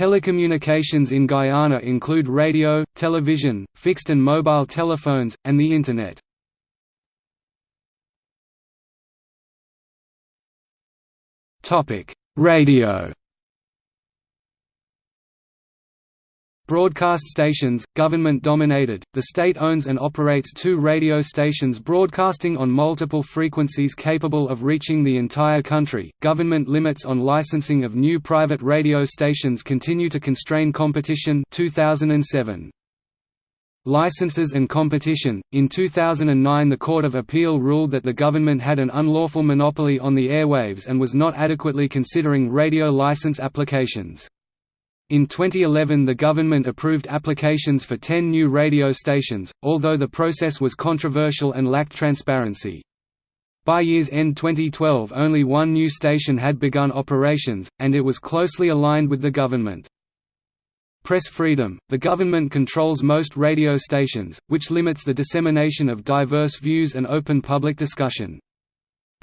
Telecommunications in Guyana include radio, television, fixed and mobile telephones, and the Internet. Radio Broadcast stations, government-dominated, the state owns and operates two radio stations broadcasting on multiple frequencies capable of reaching the entire country. Government limits on licensing of new private radio stations continue to constrain competition 2007. Licenses and competition In 2009 the Court of Appeal ruled that the government had an unlawful monopoly on the airwaves and was not adequately considering radio license applications. In 2011 the government approved applications for 10 new radio stations, although the process was controversial and lacked transparency. By year's end 2012 only one new station had begun operations, and it was closely aligned with the government. Press freedom – The government controls most radio stations, which limits the dissemination of diverse views and open public discussion.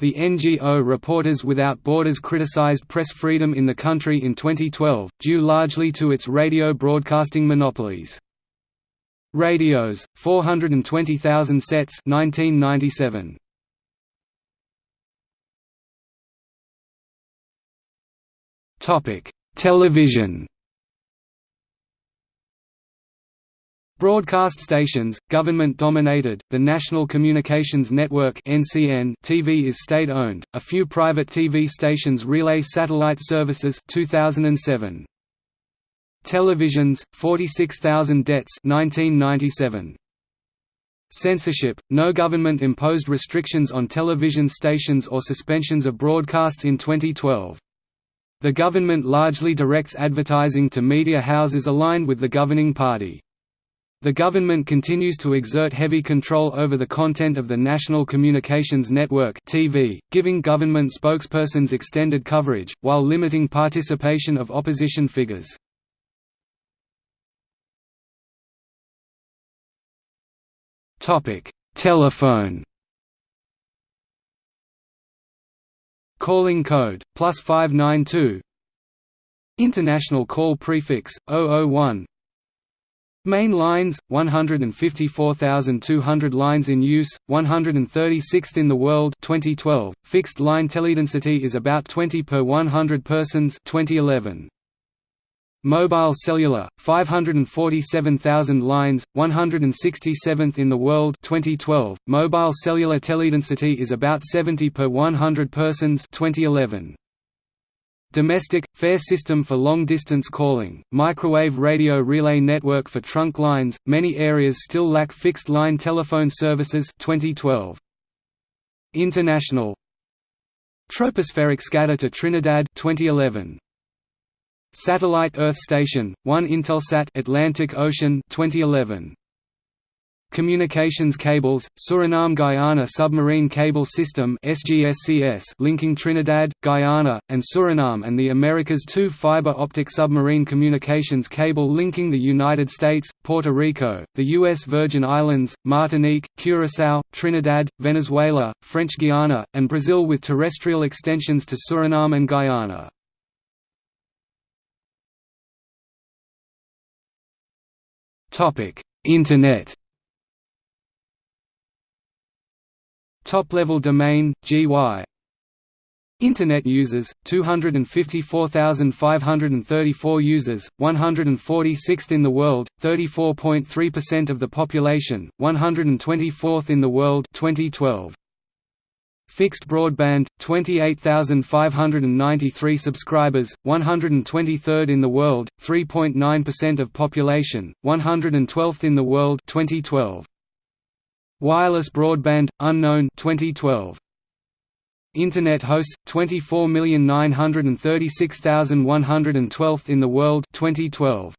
The NGO Reporters Without Borders criticized press freedom in the country in 2012, due largely to its radio broadcasting monopolies. Radios, 420,000 sets 1997. Television Broadcast stations, government-dominated, the National Communications Network TV is state-owned. A few private TV stations relay satellite services. 2007. Televisions, 46,000 debts 1997. Censorship – No government imposed restrictions on television stations or suspensions of broadcasts in 2012. The government largely directs advertising to media houses aligned with the governing party. The government continues to exert heavy control over the content of the National Communications Network (TV), giving government spokespersons extended coverage while limiting participation of opposition figures. Topic: Telephone. Calling code +592 International call prefix 001 Main lines, 154,200 lines in use, 136th in the world 2012. Fixed line teledensity is about 20 per 100 persons 2011. Mobile cellular, 547,000 lines, 167th in the world 2012. Mobile cellular teledensity is about 70 per 100 persons 2011. Domestic, fair system for long-distance calling, microwave radio relay network for trunk lines, many areas still lack fixed-line telephone services 2012. International Tropospheric scatter to Trinidad 2011. Satellite Earth Station, 1 Intelsat Atlantic Ocean 2011. Communications cables, Suriname-Guyana Submarine Cable System linking Trinidad, Guyana, and Suriname and the Americas II fiber optic submarine communications cable linking the United States, Puerto Rico, the U.S. Virgin Islands, Martinique, Curaçao, Trinidad, Venezuela, French Guiana, and Brazil with terrestrial extensions to Suriname and Guyana. Internet Top-level domain, GY Internet users, 254,534 users, 146th in the world, 34.3% of the population, 124th in the world 2012. Fixed broadband, 28,593 subscribers, 123rd in the world, 3.9% of population, 112th in the world 2012. Wireless broadband unknown 2012 Internet hosts 24,936,112 in the world 2012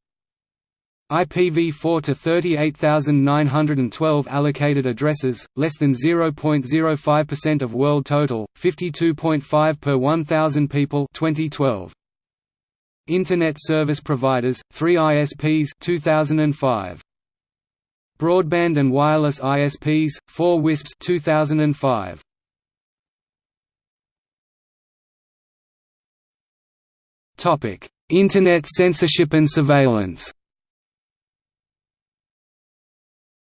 IPv4 to 38,912 allocated addresses, less than 0.05% of world total, 52.5 per 1,000 people 2012. Internet service providers, 3 ISPs 2005. Broadband and Wireless ISPs, 4 WISPs 2005. Internet censorship and surveillance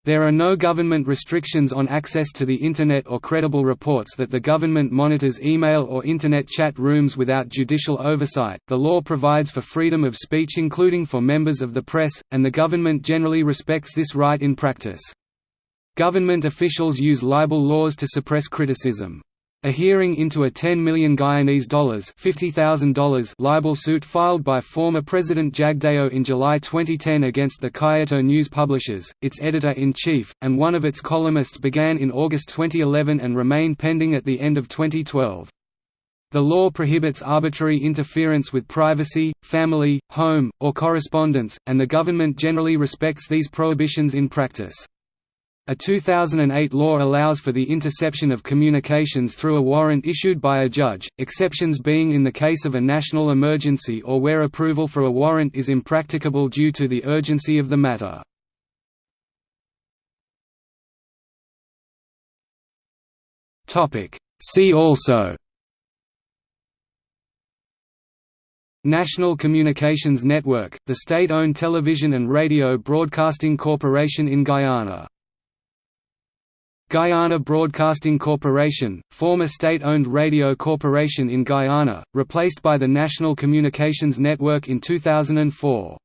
There are no government restrictions on access to the Internet or credible reports that the government monitors email or Internet chat rooms without judicial oversight. The law provides for freedom of speech, including for members of the press, and the government generally respects this right in practice. Government officials use libel laws to suppress criticism. A hearing into a 10 million Guyanese dollars $50,000 libel suit filed by former President Jagdeo in July 2010 against the Kaieteur News Publishers, its editor-in-chief, and one of its columnists began in August 2011 and remained pending at the end of 2012. The law prohibits arbitrary interference with privacy, family, home, or correspondence, and the government generally respects these prohibitions in practice. A 2008 law allows for the interception of communications through a warrant issued by a judge, exceptions being in the case of a national emergency or where approval for a warrant is impracticable due to the urgency of the matter. See also National Communications Network, the state-owned television and radio broadcasting corporation in Guyana Guyana Broadcasting Corporation, former state-owned radio corporation in Guyana, replaced by the National Communications Network in 2004.